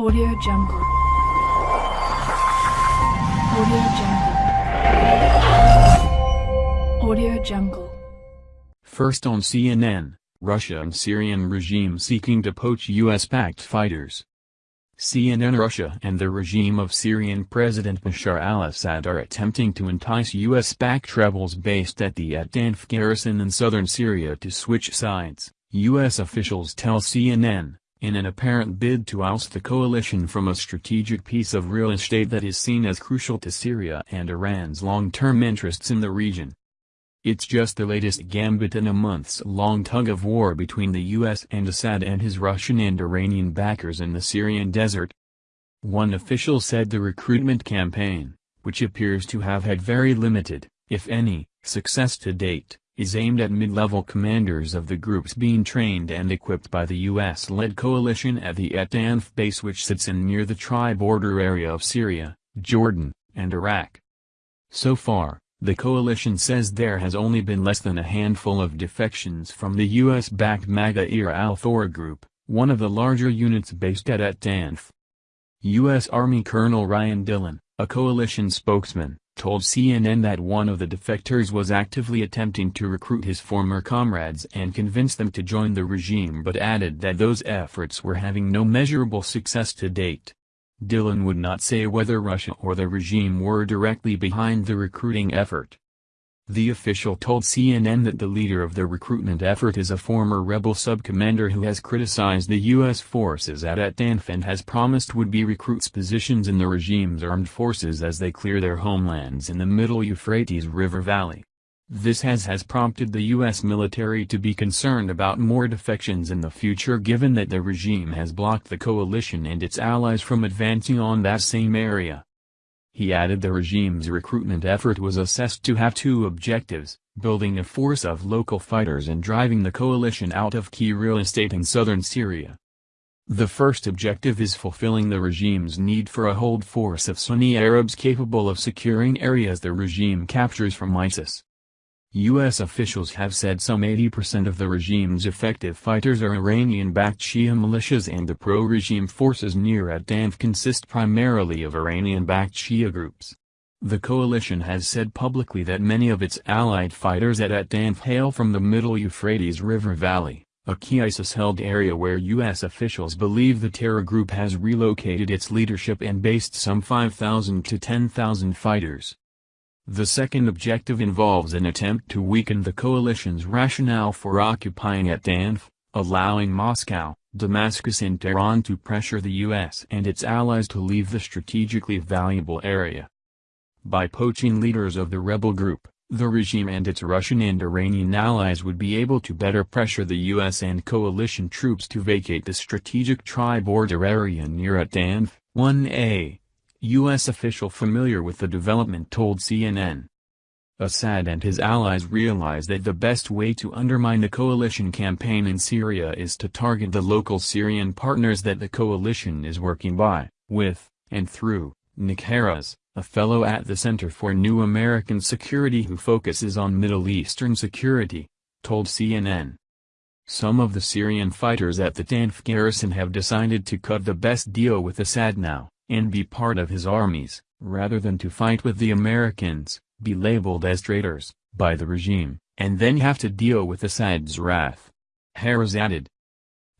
Audio Jungle. Audio Jungle. Audio Jungle. First on CNN, Russia and Syrian regime seeking to poach US-backed fighters. CNN Russia and the regime of Syrian President Bashar al-Assad are attempting to entice US-backed rebels based at the At-Tanf garrison in southern Syria to switch sides, US officials tell CNN, in an apparent bid to oust the coalition from a strategic piece of real estate that is seen as crucial to Syria and Iran's long-term interests in the region. It's just the latest gambit in a months-long tug-of-war between the US and Assad and his Russian and Iranian backers in the Syrian desert. One official said the recruitment campaign, which appears to have had very limited, if any, success to date, is aimed at mid-level commanders of the groups being trained and equipped by the US-led coalition at the At-Tanf base which sits in near the tri-border area of Syria, Jordan, and Iraq. So far, the coalition says there has only been less than a handful of defections from the US-backed Maghawir al-Thora group, one of the larger units based at At-Tanf. U.S. Army Colonel Ryan Dillon, a coalition spokesman, told CNN that one of the defectors was actively attempting to recruit his former comrades and convince them to join the regime but added that those efforts were having no measurable success to date. Dillon would not say whether Russia or the regime were directly behind the recruiting effort. The official told CNN that the leader of the recruitment effort is a former rebel sub-commander who has criticized the U.S. forces at At-Tanf and has promised would-be recruits positions in the regime's armed forces as they clear their homelands in the middle Euphrates River Valley. This has has prompted the U.S. military to be concerned about more defections in the future given that the regime has blocked the coalition and its allies from advancing on that same area. He added the regime's recruitment effort was assessed to have two objectives, building a force of local fighters and driving the coalition out of key real estate in southern Syria. The first objective is fulfilling the regime's need for a hold force of Sunni Arabs capable of securing areas the regime captures from ISIS. U.S. officials have said some 80% of the regime's effective fighters are Iranian-backed Shia militias and the pro-regime forces near At-Tanf consist primarily of Iranian-backed Shia groups. The coalition has said publicly that many of its allied fighters at At-Tanf hail from the middle Euphrates River Valley, a key ISIS-held area where U.S. officials believe the terror group has relocated its leadership and based some 5,000 to 10,000 fighters. The second objective involves an attempt to weaken the coalition's rationale for occupying At-Tanf, allowing Moscow, Damascus and Tehran to pressure the U.S. and its allies to leave the strategically valuable area. By poaching leaders of the rebel group, the regime and its Russian and Iranian allies would be able to better pressure the U.S. and coalition troops to vacate the strategic tri-border area near At-Tanf, 1A. U.S. official familiar with the development told CNN. Assad and his allies realize that the best way to undermine the coalition campaign in Syria is to target the local Syrian partners that the coalition is working by, with, and through, Nick Heras, a fellow at the Center for New American Security who focuses on Middle Eastern security, told CNN. Some of the Syrian fighters at the Tanf garrison have decided to cut the best deal with Assad now and be part of his armies, rather than to fight with the Americans, be labeled as traitors, by the regime, and then have to deal with Assad's wrath. Heras added.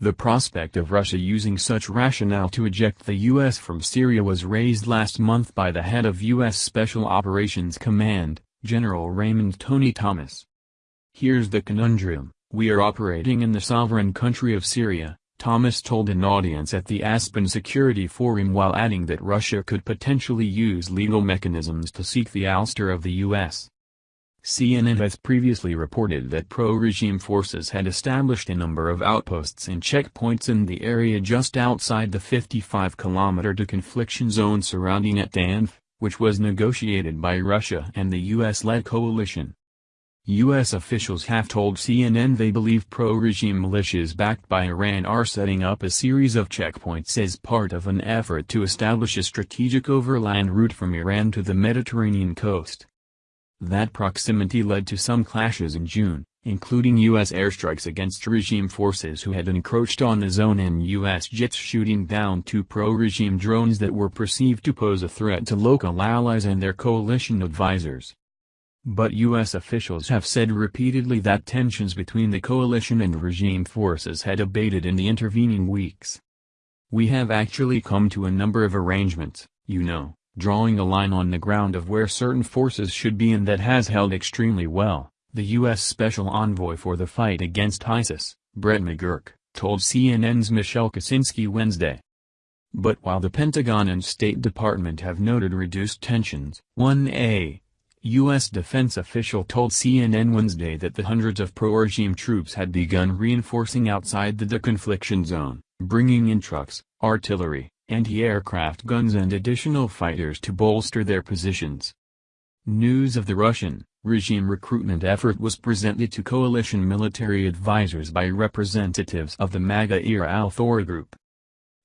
The prospect of Russia using such rationale to eject the U.S. from Syria was raised last month by the head of U.S. Special Operations Command, General Raymond Tony Thomas. Here's the conundrum, we are operating in the sovereign country of Syria, Thomas told an audience at the Aspen Security Forum while adding that Russia could potentially use legal mechanisms to seek the ouster of the U.S. CNN has previously reported that pro-regime forces had established a number of outposts and checkpoints in the area just outside the 55-kilometer deconfliction zone surrounding At-Tanf, which was negotiated by Russia and the U.S.-led coalition. U.S. officials have told CNN they believe pro-regime militias backed by Iran are setting up a series of checkpoints as part of an effort to establish a strategic overland route from Iran to the Mediterranean coast. That proximity led to some clashes in June, including U.S. airstrikes against regime forces who had encroached on the zone and U.S. jets shooting down two pro-regime drones that were perceived to pose a threat to local allies and their coalition advisors. But U.S. officials have said repeatedly that tensions between the coalition and regime forces had abated in the intervening weeks. We have actually come to a number of arrangements, you know, drawing a line on the ground of where certain forces should be and that has held extremely well, the U.S. Special Envoy for the fight against ISIS, Brett McGurk, told CNN's Michelle Kosinski Wednesday. But while the Pentagon and State Department have noted reduced tensions, 1A, U.S. defense official told CNN Wednesday that the hundreds of pro-regime troops had begun reinforcing outside the deconfliction zone, bringing in trucks, artillery, anti-aircraft guns and additional fighters to bolster their positions. News of the Russian regime recruitment effort was presented to coalition military advisors by representatives of the Maghawir al-Thor group,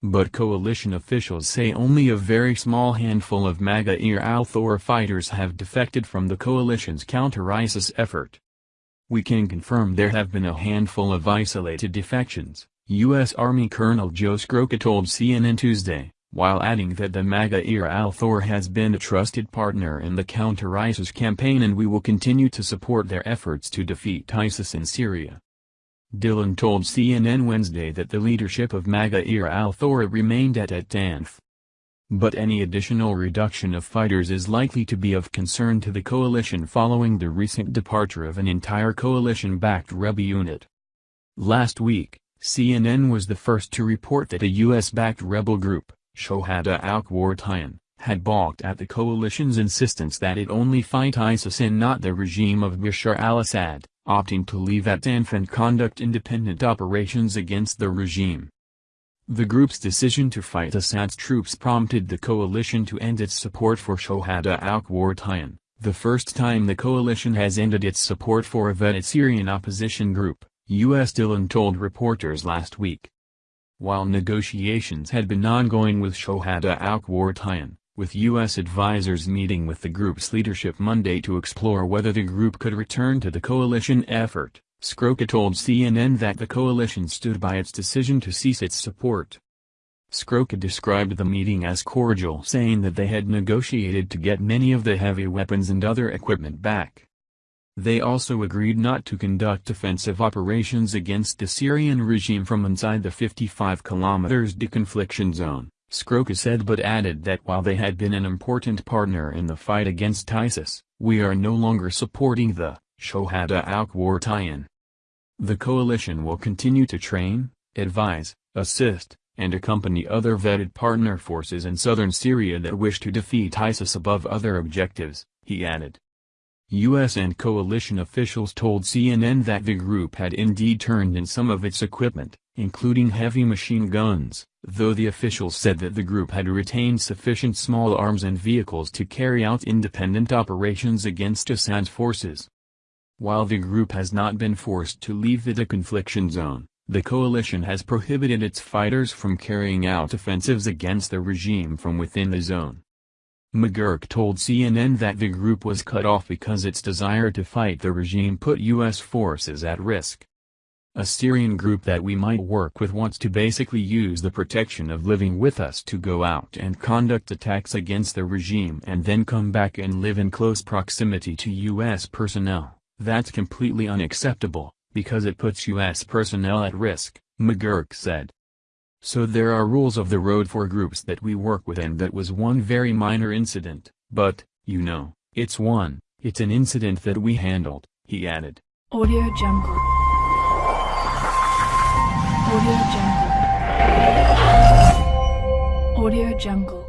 but coalition officials say only a very small handful of Maghawir al-Thor fighters have defected from the coalition's counter-ISIS effort. We can confirm there have been a handful of isolated defections, U.S. Army Colonel Joe Scrocca told CNN Tuesday, while adding that the Maghawir al-Thor has been a trusted partner in the counter-ISIS campaign and we will continue to support their efforts to defeat ISIS in Syria. Dillon told CNN Wednesday that the leadership of Maghawir al-Thor remained at at Tanf. But any additional reduction of fighters is likely to be of concern to the coalition following the recent departure of an entire coalition-backed rebel unit. Last week, CNN was the first to report that a U.S.-backed rebel group, Shohada al-Qurtan, had balked at the coalition's insistence that it only fight ISIS and not the regime of Bashar al-Assad opting to leave at and conduct independent operations against the regime. The group's decision to fight Assad's troops prompted the coalition to end its support for Shohada al-Qurtan, the first time the coalition has ended its support for a vetted Syrian opposition group, U.S. Dillon told reporters last week. While negotiations had been ongoing with Shohada al-Qurtan, with U.S. advisers meeting with the group's leadership Monday to explore whether the group could return to the coalition effort, Scrocca told CNN that the coalition stood by its decision to cease its support. Scrocca described the meeting as cordial saying that they had negotiated to get many of the heavy weapons and other equipment back. They also agreed not to conduct offensive operations against the Syrian regime from inside the 55 kilometers deconfliction zone. Scrocca said but added that while they had been an important partner in the fight against ISIS, we are no longer supporting the Shohada al-Qurtan. The coalition will continue to train, advise, assist, and accompany other vetted partner forces in southern Syria that wish to defeat ISIS above other objectives, he added. U.S. and coalition officials told CNN that the group had indeed turned in some of its equipment, including heavy machine guns, though the officials said that the group had retained sufficient small arms and vehicles to carry out independent operations against Assad's forces. While the group has not been forced to leave the deconfliction zone, the coalition has prohibited its fighters from carrying out offensives against the regime from within the zone. McGurk told CNN that the group was cut off because its desire to fight the regime put U.S. forces at risk. A Syrian group that we might work with wants to basically use the protection of living with us to go out and conduct attacks against the regime and then come back and live in close proximity to U.S. personnel. That's completely unacceptable, because it puts U.S. personnel at risk, McGurk said. So there are rules of the road for groups that we work with and that was one very minor incident, but, you know, it's one, it's an incident that we handled, he added. Audio Jungle. Audio Jungle. Audio Jungle.